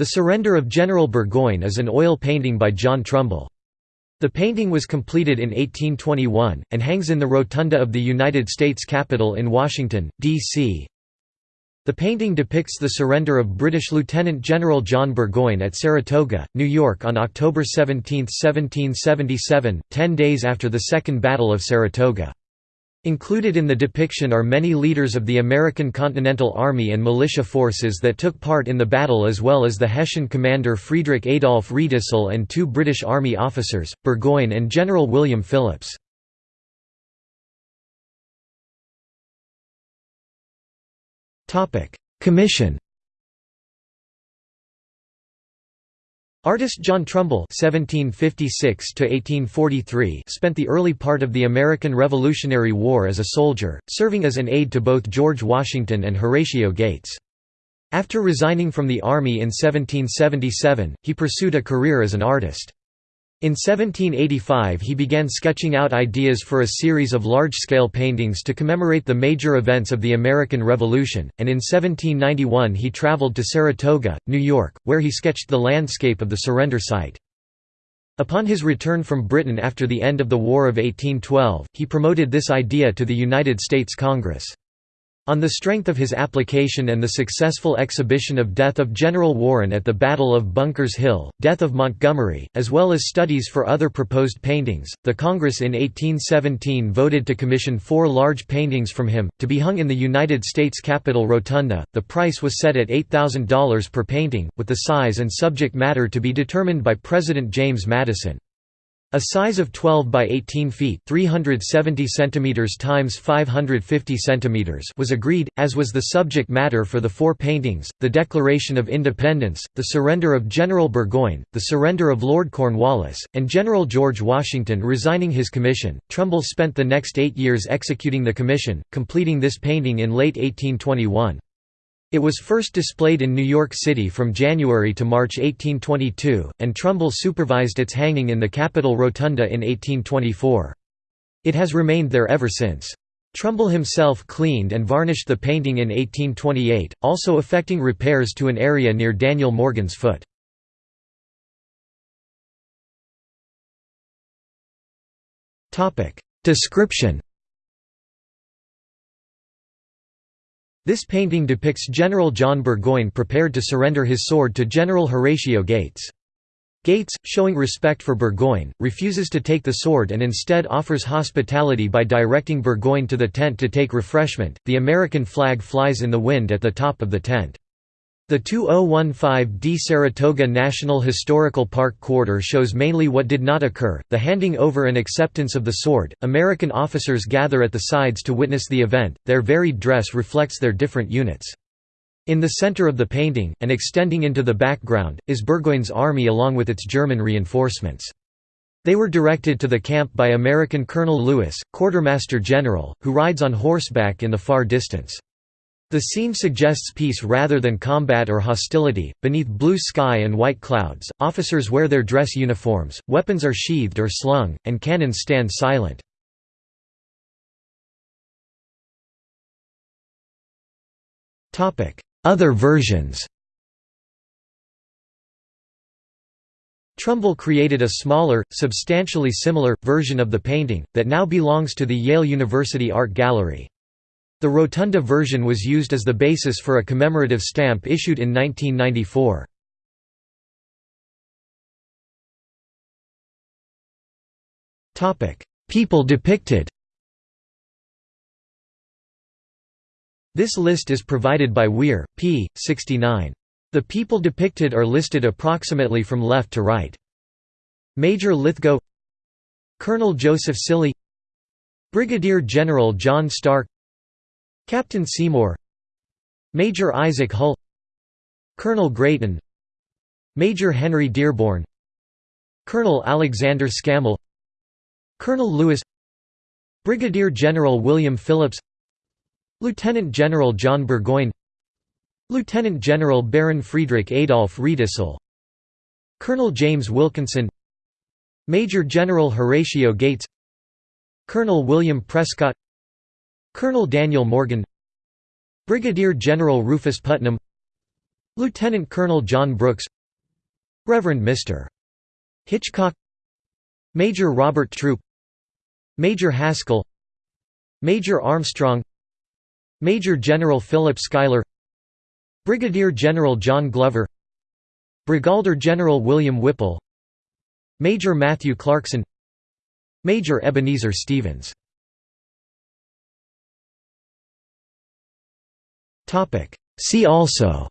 The Surrender of General Burgoyne is an oil painting by John Trumbull. The painting was completed in 1821, and hangs in the Rotunda of the United States Capitol in Washington, D.C. The painting depicts the surrender of British Lieutenant General John Burgoyne at Saratoga, New York on October 17, 1777, ten days after the Second Battle of Saratoga. Included in the depiction are many leaders of the American Continental Army and militia forces that took part in the battle as well as the Hessian commander Friedrich Adolf Riedesel and two British Army officers, Burgoyne and General William Phillips. Commission Artist John Trumbull (1756–1843) spent the early part of the American Revolutionary War as a soldier, serving as an aide to both George Washington and Horatio Gates. After resigning from the Army in 1777, he pursued a career as an artist. In 1785 he began sketching out ideas for a series of large-scale paintings to commemorate the major events of the American Revolution, and in 1791 he traveled to Saratoga, New York, where he sketched the landscape of the surrender site. Upon his return from Britain after the end of the War of 1812, he promoted this idea to the United States Congress. On the strength of his application and the successful exhibition of Death of General Warren at the Battle of Bunker's Hill, Death of Montgomery, as well as studies for other proposed paintings, the Congress in 1817 voted to commission four large paintings from him, to be hung in the United States Capitol Rotunda. The price was set at $8,000 per painting, with the size and subject matter to be determined by President James Madison. A size of 12 by 18 feet (370 centimeters times 550 centimeters) was agreed, as was the subject matter for the four paintings: the Declaration of Independence, the surrender of General Burgoyne, the surrender of Lord Cornwallis, and General George Washington resigning his commission. Trumbull spent the next eight years executing the commission, completing this painting in late 1821. It was first displayed in New York City from January to March 1822, and Trumbull supervised its hanging in the Capitol Rotunda in 1824. It has remained there ever since. Trumbull himself cleaned and varnished the painting in 1828, also effecting repairs to an area near Daniel Morgan's foot. Description This painting depicts General John Burgoyne prepared to surrender his sword to General Horatio Gates. Gates, showing respect for Burgoyne, refuses to take the sword and instead offers hospitality by directing Burgoyne to the tent to take refreshment. The American flag flies in the wind at the top of the tent. The 2015D Saratoga National Historical Park quarter shows mainly what did not occur, the handing over and acceptance of the sword. American officers gather at the sides to witness the event, their varied dress reflects their different units. In the center of the painting, and extending into the background, is Burgoyne's army along with its German reinforcements. They were directed to the camp by American Colonel Lewis, Quartermaster General, who rides on horseback in the far distance. The scene suggests peace rather than combat or hostility. Beneath blue sky and white clouds, officers wear their dress uniforms, weapons are sheathed or slung, and cannons stand silent. Topic: Other versions Trumbull created a smaller, substantially similar, version of the painting, that now belongs to the Yale University Art Gallery. The Rotunda version was used as the basis for a commemorative stamp issued in 1994. People depicted This list is provided by Weir, p. 69. The people depicted are listed approximately from left to right. Major Lithgow Colonel Joseph Cilley Brigadier General John Stark Captain Seymour Major Isaac Hull Colonel Greaton Major Henry Dearborn Colonel Alexander Scammell Colonel Lewis Brigadier General William Phillips Lieutenant General John Burgoyne Lieutenant General Baron Friedrich Adolf Riedesel Colonel James Wilkinson Major General Horatio Gates Colonel William Prescott Colonel Daniel Morgan Brigadier General Rufus Putnam Lieutenant Colonel John Brooks Reverend Mr. Hitchcock Major Robert Troup Major Haskell Major Armstrong Major General Philip Schuyler Brigadier General John Glover Brigadier General William Whipple Major Matthew Clarkson Major Ebenezer Stevens See also.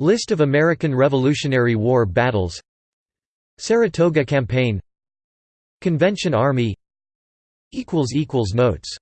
List of American Revolutionary War battles. Saratoga Campaign. Convention Army. Notes